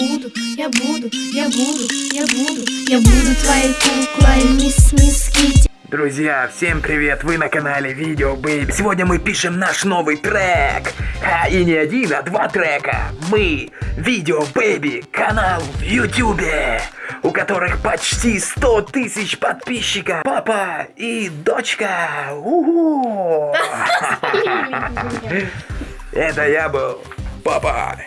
буду, я буду, я буду, я буду, я буду твоей куклой, мисс Мисс Китти. Друзья, всем привет! Вы на канале Video Baby. Сегодня мы пишем наш новый трек. А, и не один, а два трека. Мы, Video Baby, канал в Ютубе, у которых почти 100 тысяч подписчиков. Папа и дочка. Это я был. Папа.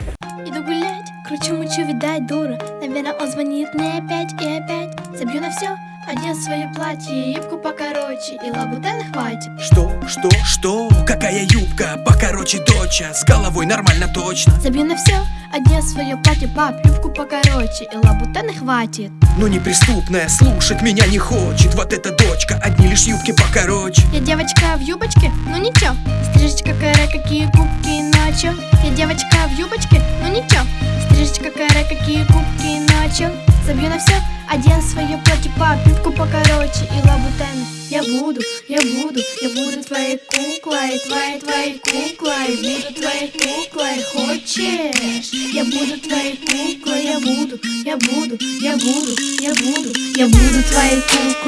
Иду гулять, кручу мучу, видать дура. Наверное, он звонит мне опять и опять. Забью на все, одел свое платье Юбку покороче. И лабутены хватит. Что, что, что? Какая юбка? Покороче, доча. С головой нормально точно. Забью на все, одел свое платье Пап, юбку покороче. И лабутены хватит. Но неприступная слушать меня не хочет. Вот эта дочка, одни лишь юбки покороче. Я девочка в юбочке, ну ничего. Стрижечка каре, какие губки ночью Я девочка в юбочке, ну ничего. Стрижечка каре, какие губки ночью Забью на все, одел свое платье Пап, юбку покороче. И лабутены. Я буду, я буду, я буду твоей куклой Твоей, твоей куклой, буду твоей куклой. Хочешь? Я буду твоей куклой, я буду, я буду, я буду, я буду Я буду твоей куклой,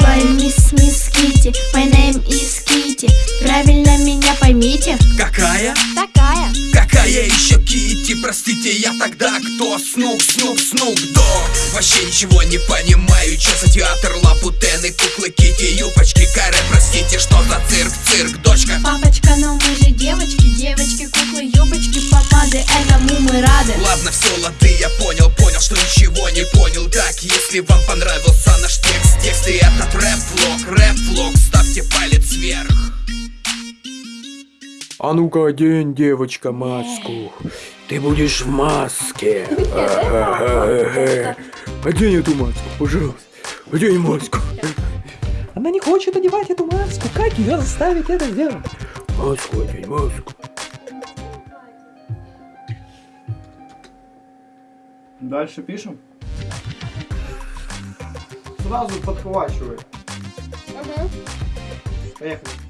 Простите, я тогда кто? Снук, снук, снук, дог Вообще ничего не понимаю, что за театр? Лапутены, куклы, Китти, юбочки, каре. Простите, что за цирк, цирк, дочка? Папочка, но мы же девочки Девочки, куклы, юбочки, помады Этому мы рады. Ладно, все, лады, я понял, понял, что ничего не понял. Так, если вам понравился наш текст, текст и этот рэп-влог, рэп-влог Ставьте палец вверх. А ну-ка, одень, девочка, маску. Ты будешь в маске. Одень эту маску, пожалуйста. Одень маску. Она не хочет одевать эту маску. Как ее заставить это сделать? Маску одень, маску. Дальше пишем. Сразу подхвачивай. Поехали.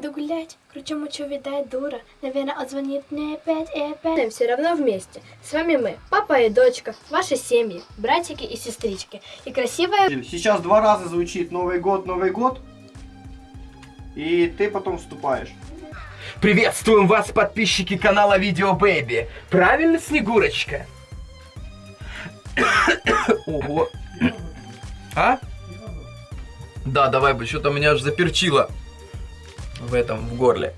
Иду гулять, кручу мучу, видать дура Наверное, он звонит мне опять и опять все равно вместе С вами мы, папа и дочка, ваши семьи, братики и сестрички И красивая Сейчас два раза звучит Новый год, Новый год. И ты потом вступаешь. Приветствуем вас, подписчики канала Видео Бэйби. Правильно, Снегурочка? Ого. А? Да, давай бы, что-то меня аж заперчило в этом, в горле.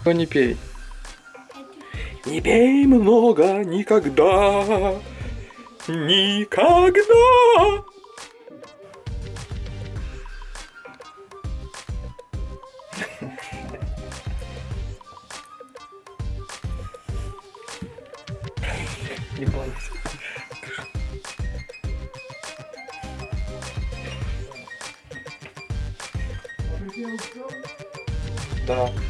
Кто не пей? Не пей много никогда, никогда. Не бойся. Да.